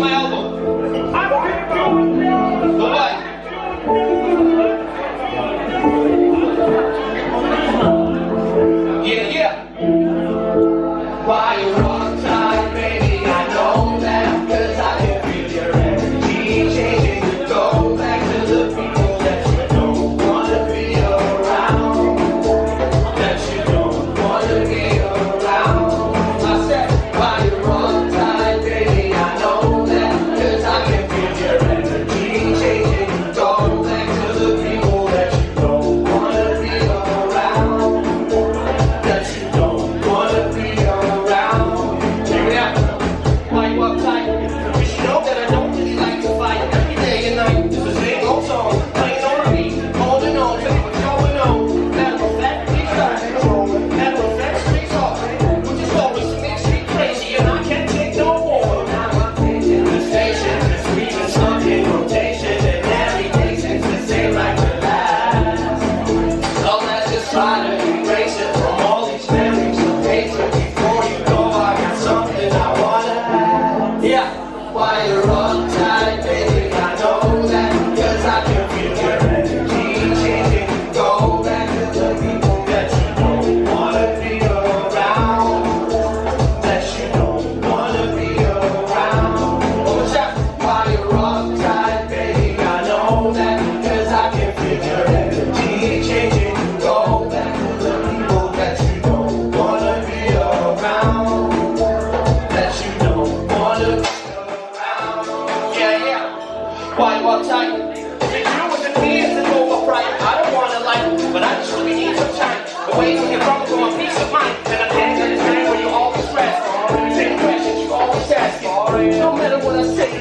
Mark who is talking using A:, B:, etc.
A: my elbow. 나를 Why you all tight? They grew with the tears and over pride. I don't wanna like, but I just really need some time. The way you get from for my peace of mind. And I can't understand when you always stress. Take questions you always ask. No matter what I say.